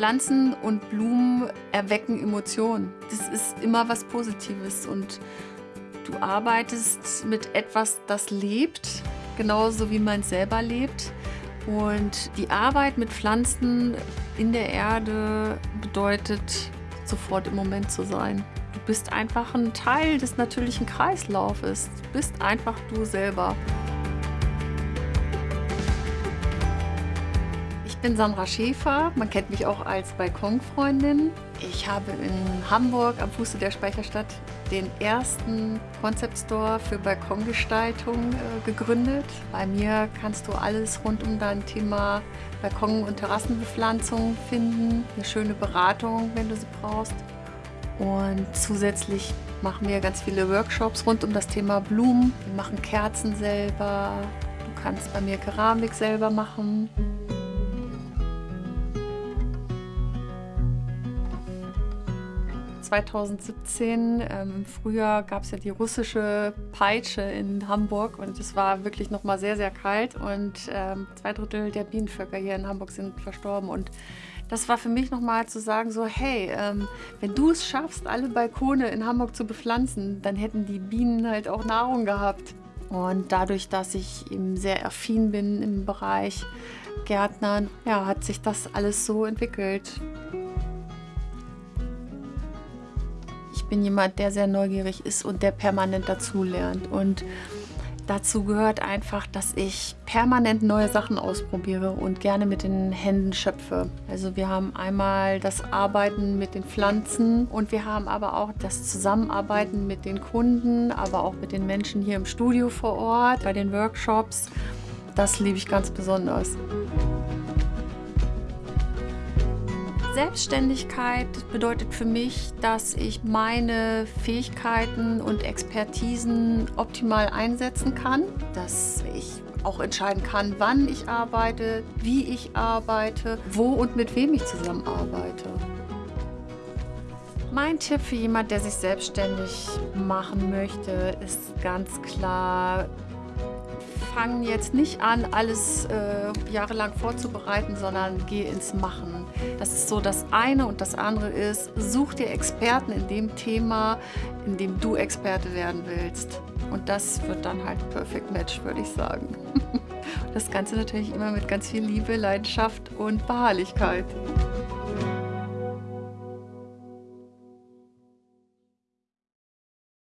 Pflanzen und Blumen erwecken Emotionen. Das ist immer was Positives und du arbeitest mit etwas, das lebt, genauso wie man selber lebt. Und die Arbeit mit Pflanzen in der Erde bedeutet, sofort im Moment zu sein. Du bist einfach ein Teil des natürlichen Kreislaufes. Du bist einfach du selber. Bin Sandra Schäfer, man kennt mich auch als Balkonfreundin. Ich habe in Hamburg am Fuße der Speicherstadt den ersten Concept Store für Balkongestaltung äh, gegründet. Bei mir kannst du alles rund um dein Thema Balkon- und Terrassenbepflanzung finden. Eine schöne Beratung, wenn du sie brauchst. Und zusätzlich machen wir ganz viele Workshops rund um das Thema Blumen. Wir machen Kerzen selber. Du kannst bei mir Keramik selber machen. 2017 ähm, im Frühjahr gab es ja die russische Peitsche in Hamburg und es war wirklich noch mal sehr, sehr kalt und ähm, zwei Drittel der Bienenvölker hier in Hamburg sind verstorben und das war für mich nochmal zu sagen, so hey, ähm, wenn du es schaffst, alle Balkone in Hamburg zu bepflanzen, dann hätten die Bienen halt auch Nahrung gehabt. Und dadurch, dass ich eben sehr affin bin im Bereich Gärtnern, ja, hat sich das alles so entwickelt. Bin jemand, der sehr neugierig ist und der permanent dazulernt. Und dazu gehört einfach, dass ich permanent neue Sachen ausprobiere und gerne mit den Händen schöpfe. Also wir haben einmal das Arbeiten mit den Pflanzen und wir haben aber auch das Zusammenarbeiten mit den Kunden, aber auch mit den Menschen hier im Studio vor Ort, bei den Workshops. Das liebe ich ganz besonders. Selbstständigkeit bedeutet für mich, dass ich meine Fähigkeiten und Expertisen optimal einsetzen kann, dass ich auch entscheiden kann, wann ich arbeite, wie ich arbeite, wo und mit wem ich zusammenarbeite. Mein Tipp für jemand, der sich selbstständig machen möchte, ist ganz klar, fang jetzt nicht an, alles äh, jahrelang vorzubereiten, sondern geh ins Machen. Das ist so das eine und das andere ist, such dir Experten in dem Thema, in dem du Experte werden willst. Und das wird dann halt Perfect Match, würde ich sagen. Das Ganze natürlich immer mit ganz viel Liebe, Leidenschaft und Beharrlichkeit.